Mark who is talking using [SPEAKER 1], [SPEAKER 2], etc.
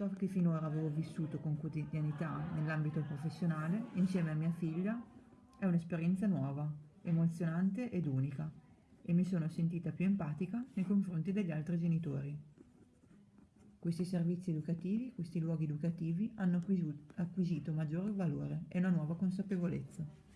[SPEAKER 1] Ciò che finora avevo vissuto con quotidianità nell'ambito professionale, insieme a mia figlia, è un'esperienza nuova, emozionante ed unica, e mi sono sentita più empatica nei confronti degli altri genitori. Questi servizi educativi, questi luoghi educativi hanno acquisito maggiore valore e una nuova consapevolezza.